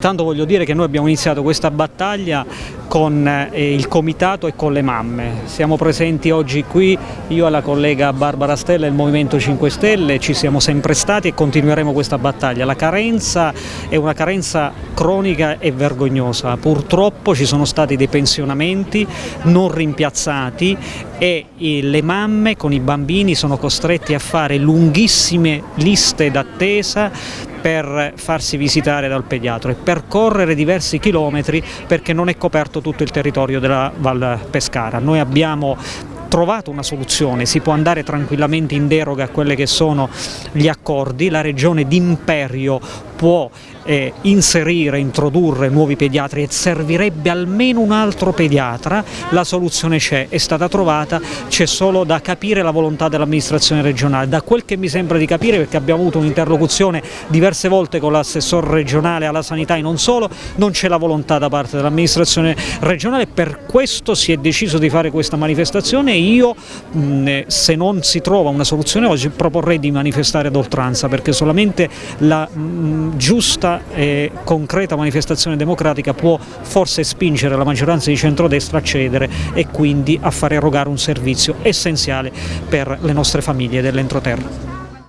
Tanto voglio dire che noi abbiamo iniziato questa battaglia con eh, il comitato e con le mamme. Siamo presenti oggi qui, io e la collega Barbara Stella del Movimento 5 Stelle, ci siamo sempre stati e continueremo questa battaglia. La carenza è una carenza cronica e vergognosa. Purtroppo ci sono stati dei pensionamenti non rimpiazzati e le mamme con i bambini sono costretti a fare lunghissime liste d'attesa per farsi visitare dal pediatra e percorrere diversi chilometri perché non è coperto tutto il territorio della Val Pescara. Noi abbiamo trovato una soluzione, si può andare tranquillamente in deroga a quelli che sono gli accordi, la regione d'imperio può eh, inserire, introdurre nuovi pediatri e servirebbe almeno un altro pediatra, la soluzione c'è, è stata trovata, c'è solo da capire la volontà dell'amministrazione regionale. Da quel che mi sembra di capire, perché abbiamo avuto un'interlocuzione diverse volte con l'assessore regionale alla sanità e non solo, non c'è la volontà da parte dell'amministrazione regionale, per questo si è deciso di fare questa manifestazione e io mh, se non si trova una soluzione oggi proporrei di manifestare ad oltranza perché solamente la mh, giusta e concreta manifestazione democratica può forse spingere la maggioranza di centrodestra a cedere e quindi a far erogare un servizio essenziale per le nostre famiglie dell'entroterra.